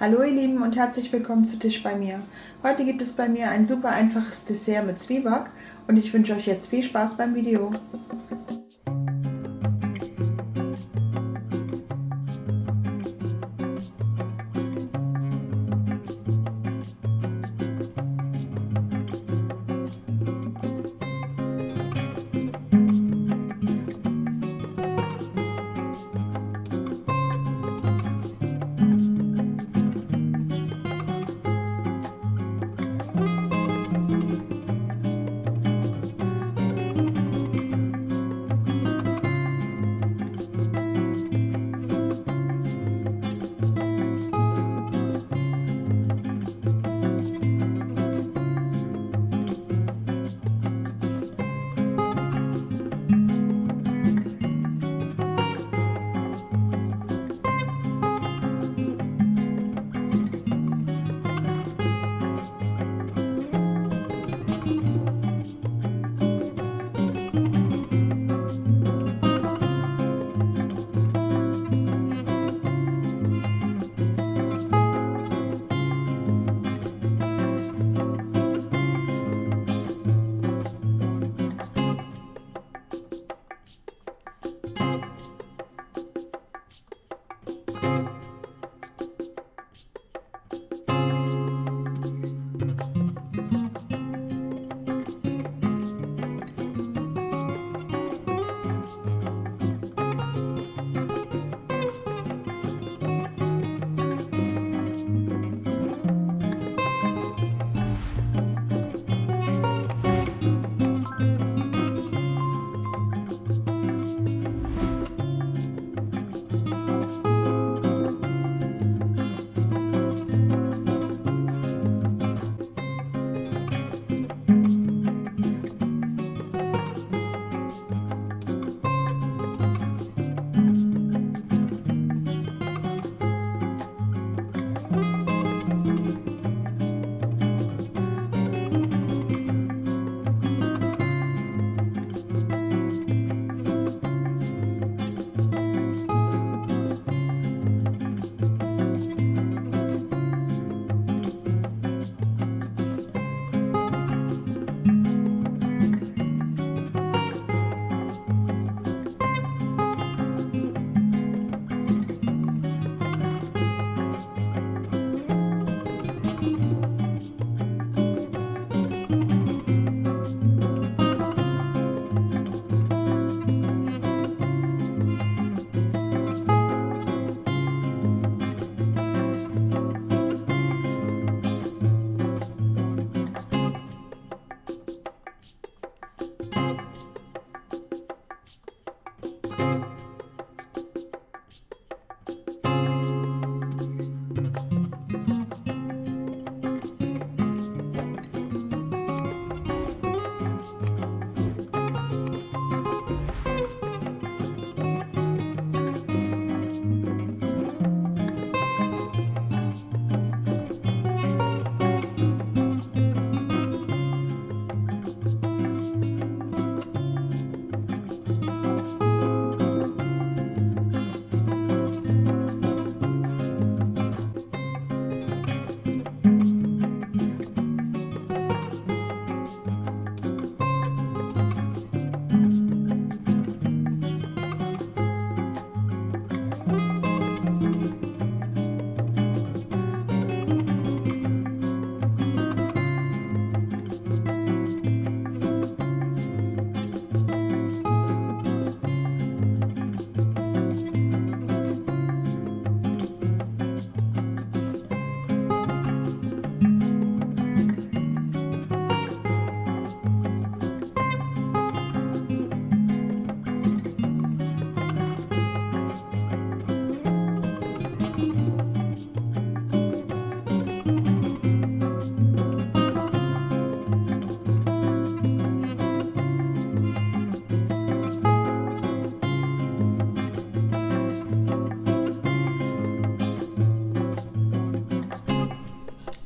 Hallo ihr Lieben und herzlich willkommen zu Tisch bei mir. Heute gibt es bei mir ein super einfaches Dessert mit Zwieback und ich wünsche euch jetzt viel Spaß beim Video.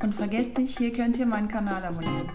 Und vergesst nicht, hier könnt ihr meinen Kanal abonnieren.